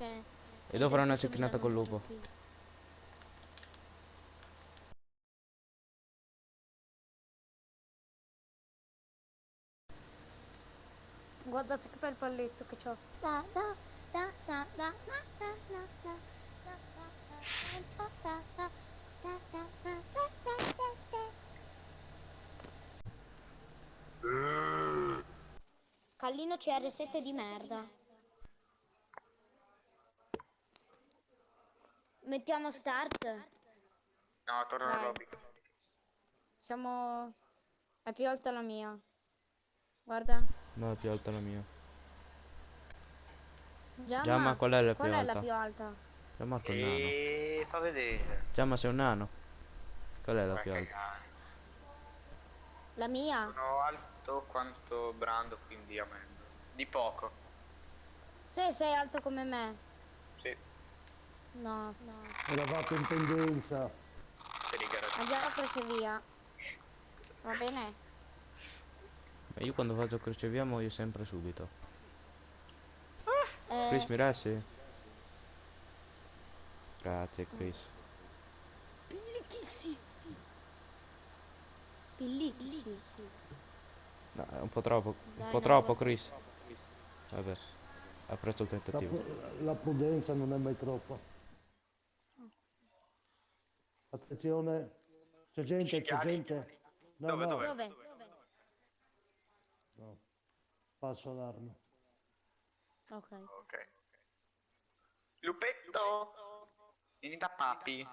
Ok. E devo fare una cecchinata col lupo. Sì. Guardate che bel palletto che ho. Da, da, da, da, da, da, da, da, Callino CR7 di merda. Mettiamo stars? No, torno Dai. al lobby. Siamo... È più alta la mia. Guarda. No, è più alta la mia. Giamma, Giamma, qual è la più qual è alta? la più alta? Marco è un nano. Fa vedere. Già ma sei un nano. Qual è la Vai più alta? La mia? Sono alto quanto Brando, quindi a me. Di poco. Se sei alto come me. Sì, No, no. Eravate in pendenza. per i garaggi. Ha già la crocevia. Va bene? Io quando faccio crocevia muoio sempre subito. Eh, Chris mi resti? Grazie Chris. Pillichissi. Pillichissi. No, è un po' troppo. Dai, un po' troppo. Chris. Vabbè. Apprezzo il La, tentativo. pru- la prudenza non è mai troppa. Attenzione, c'è gente, c'è gente. No, Dove, no, dove? Dove? no. Falso allarme. Ok. Ok. Lupetto! Vieni da papi.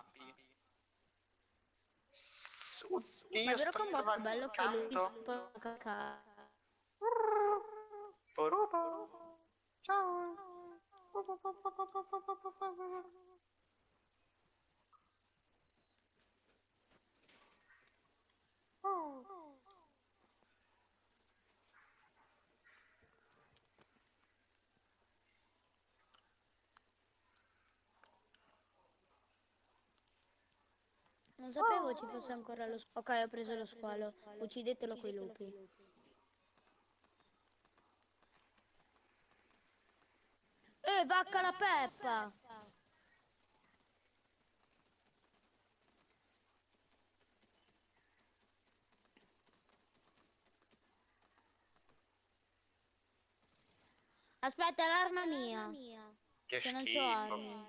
Oddio, Ma è vero che è un botto bello un che lui si può cacare. Ciao. Non sapevo ci fosse ancora lo squalo. Ok, ho preso lo squalo. Uccidetelo coi lupi. Eh, vacca la peppa! Aspetta, l'arma mia. Che Che non c'ho armi.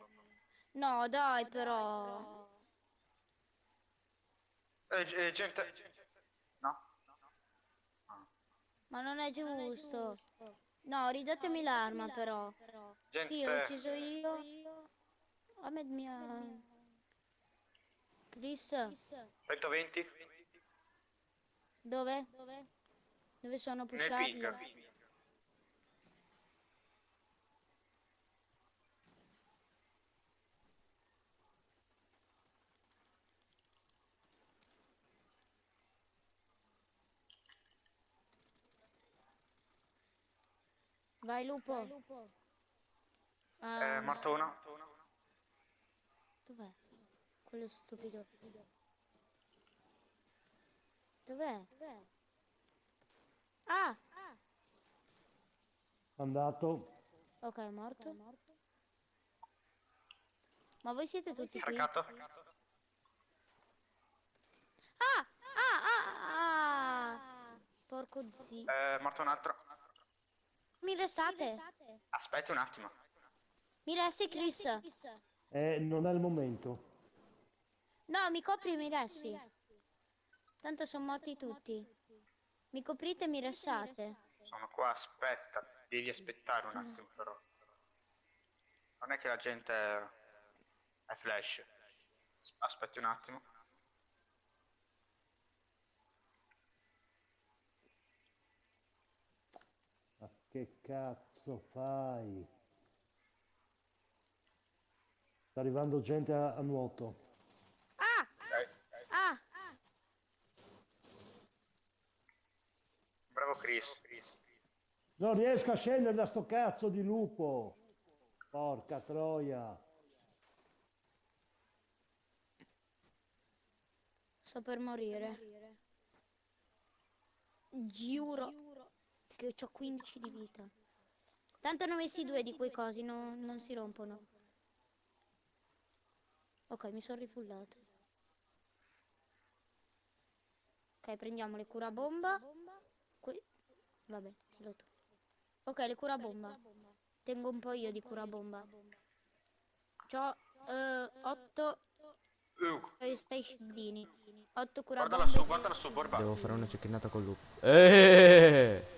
No, dai, però. Eh, eh, gente. No? Ma non è giusto. No, ridatemi l'arma, però. Sì, l'ho Gente. ucciso io. A me mia. Chris, 120? dove? Dove sono Nel pushati? ping. Vai, lupo. Eh, Ah, morto uno. dov'è? Quello stupido. Dov'è? Ah! Andato. Ok, è morto. Ma voi siete tutti qui? Marcato. Ah! Ah! Ah! ah. Porco zi. Eh, morto un altro. Mi restate? Aspetta un attimo. Mi resti, Chris? Eh, non è il momento. No, mi copri e mi resti. Tanto sono morti tutti. Mi coprite e mi restate. Sono qua, aspetta. Devi aspettare un attimo però. Non è che la gente è flash. As- Aspetti un attimo. Che cazzo fai? Sta arrivando gente a, a nuoto. Ah! Ah! Bravo Chris. Non riesco a scendere da sto cazzo di lupo. Porca troia. Sto per morire. Giuro che ho 15 di vita. Tanto ne ho messi due di quei cosi, no- non si rompono. Ok, mi sono rifullato. Ok, prendiamo le curabomba. Qui. Vabbè, tiro tu. Ok, le curabomba. Tengo un po' io di curabomba. C'ho 8 Uh, 6 scudini. 8 guarda curabombe. lassù, guarda lassù, Borba. Devo fare una cecchinata col lupo. Eeeh!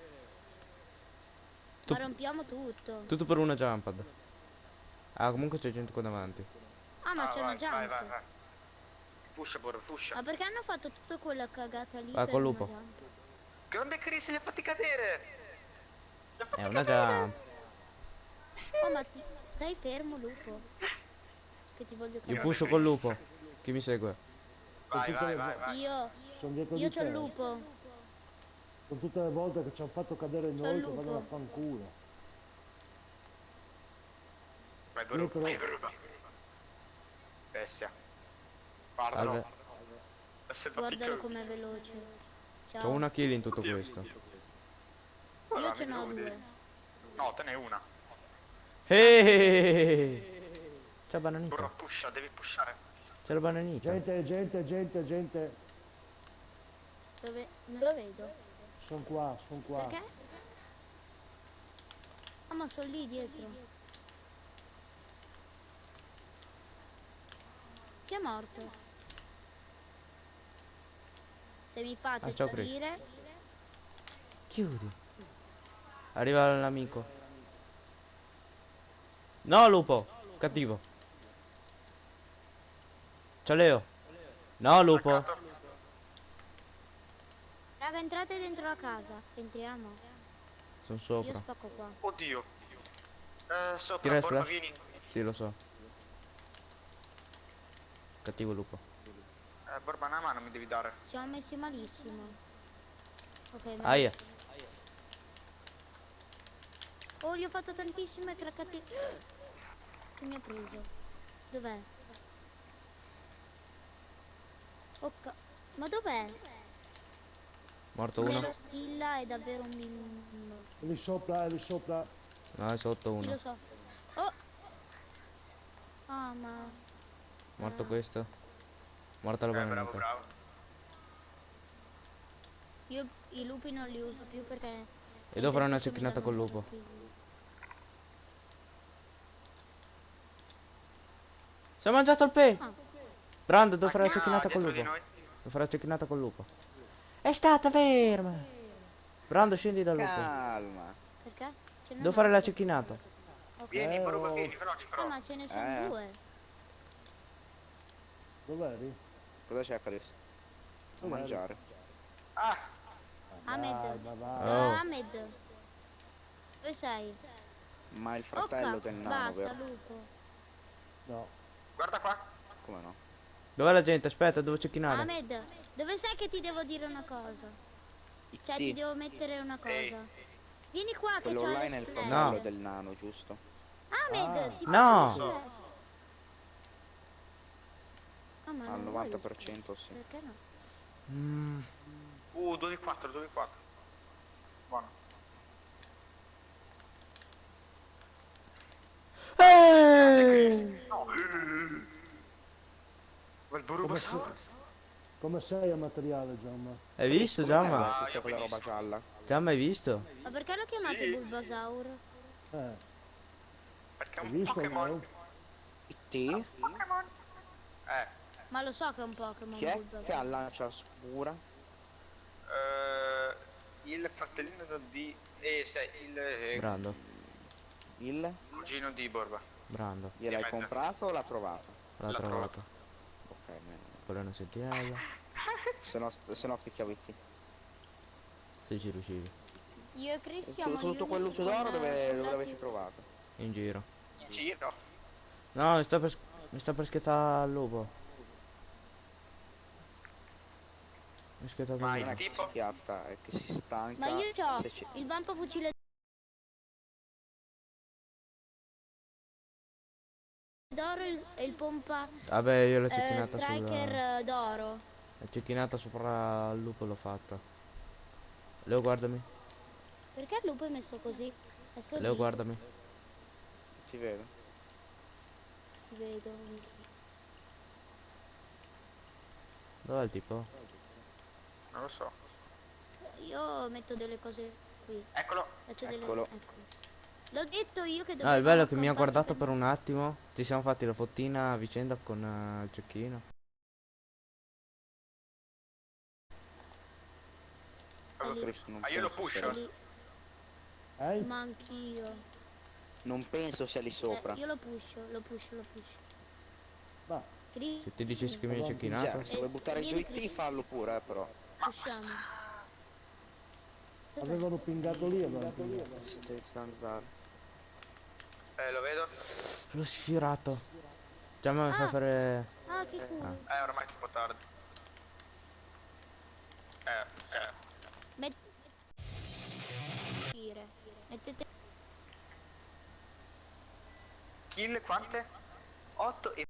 Ma rompiamo tutto. Tutto per una jumpad. Ah, comunque c'è gente qua davanti. Ah, ma Ah, c'è una vai, vai, jump. vai, vai. Pusha, Borba, pusha. Ma perché hanno fatto tutta quella cagata lì? Per col lupo. jump? Grande Chris, li ha fatti cadere. Li ha fatti È una cadere. jump. Oh, ma ti... stai fermo, lupo. Che ti voglio Io cadere. pusho col lupo. Chi mi segue? Vai, vai, vai, vai. Io, io c'ho il lupo. Sono tutte le volte che ci hanno fatto cadere il noi che vanno a fanculo. Vai, Borba, Dietro. vai, Borba. Bestia. Guardalo. È sempre Guardalo com'è veloce. Ciao. C'ho una kill in tutto questo. Io ce n'ho devo due. No, te ne una. Eeeh! C'è Borba, bananita. pusha, devi pushare. C'è la bananita. Gente, gente, gente, gente. Dove? Non lo vedo. Sono qua, sono qua. Perché? Ah, ma sono lì dietro. Chi è morto? Se mi fate Ah, salire... Chiudi. Arriva l'amico. No, lupo. Cattivo. Ciao Leo. No, lupo. Raga, entrate dentro la casa. Entriamo. Sono Io sopra. spacco qua. Oddio. Eh, sopra, Tira flash. vieni. Sì, lo so. Cattivo lupo. Eh, Borba, una mano mi devi dare. Siamo messi malissimo. Ok, ma... Aia. Oh, gli ho fatto tantissime craccate. Che mi ha preso? Dov'è? Ok. Ma dov'è? Morto uno. stilla è davvero un bimbo. È lì sopra, è lì sopra. No, è sotto Sì, lo uno. so. Oh! Ah, ma... Morto questo. Morta la Eh, bravo, bravo. Io i lupi non li uso più perché... E devo fare una cecchinata col lupo. Si è mangiato il pe. Ah. Brando, devo fare la Ah, cecchinata col lupo. Devo fare la cecchinata col lupo. È stata ferma. Brando, scendi dal lupo. Calma. Perché? Devo fare la cecchinata. Ok. Vieni, Eh, oh. vieni, veloce, Ah, però. ma ce ne sono Eh. due. Dov'eri? Cosa c'è Chris? Da Dov'è? mangiare. Ah, Ahmed. Ma va. Oh. Ah, Ahmed. Dove sei? Ma il fratello Ok, del nano, Basta, vero? lupo. No. guarda qua. Come no? Dov'è la gente? Aspetta, devo cecchinare. Ahmed, dove sei che ti devo dire una cosa? Cioè, ti IT. devo mettere una Ehi. cosa. Vieni qua che Quello c'ho online è il fratello No. del nano, giusto? Ahmed, Ah. ti No. faccio l'espresso. Ah, ma Al non vuoi 90% sì. l'espresso? Perché no? Mm. Uh, 2 di 4, 2 di 4. Buono. Eh! No. Quel Burubosaurus. Come sei a materiale, Giamma? Hai visto, Giamma? Ah, Tutta quella roba gialla. Giamma, hai visto? Ma perché lo chiamate Sì. Bulbasaur? Eh, Perché è un? Pokémon. no? IT? Pokémon. Eh, Ma lo so che è un Pokémon Chi è Bulbasaur. che ha lancia scura? eh, il fratellino di... Eh, sai, il eh, Brando, Il? cugino di Borba. Brando. Gliel'hai comprato o l'ha trovato? L'ha L'ha trovato. Ok, bene. Una sentinella. Se no, se no picchiavo IT. Se ci riuscivi. Io e Chris siamo gli Tutto quel luce d'oro dove, dove l'avete trovato? In giro. In giro. No, mi sta per, mi sta per schettare il lupo. Mi è schettato Ma il tipo? si schiatta, è che si stanca. Ma io ho il vampo fucile d'oro e il- pompa Vabbè, io l'ho eh, cecchinata striker sulla... eh, d'oro. La cecchinata sopra il lupo l'ho fatta. Leo, guardami. Perché il lupo è messo così? Adesso Leo lì, guardami. Ti vedo. Ti vedo. Dov'è il tipo? Non lo so. Io metto delle cose qui. Eccolo. Faccio delle... Eccolo. L'ho detto io che No, dovevo il bello è che mi ha guardato per un attimo. Ci siamo fatti la fottina a vicenda con eh, il cecchino. lì. Ah, io lo pusho. Lì. Eh? Ma anch'io. Non penso sia lì sopra. Eh, io lo pusho, lo pusho, lo pusho. Cri- Se ti dicessi che mi hai cecchinato. Cioè, se vuoi Eh, buttare giù i T, fallo pure, eh, però. Pushiamo. Dov'è? avevano pingato lì, avevano pingato. Ste zanzare. Eh, lo vedo. L'ho sfiorato. Già mi fa Ah. fare... Ah, che culo. Eh, ormai è troppo tardi. Eh, eh. Met- Dire. Mettete... Kill quante? 8 e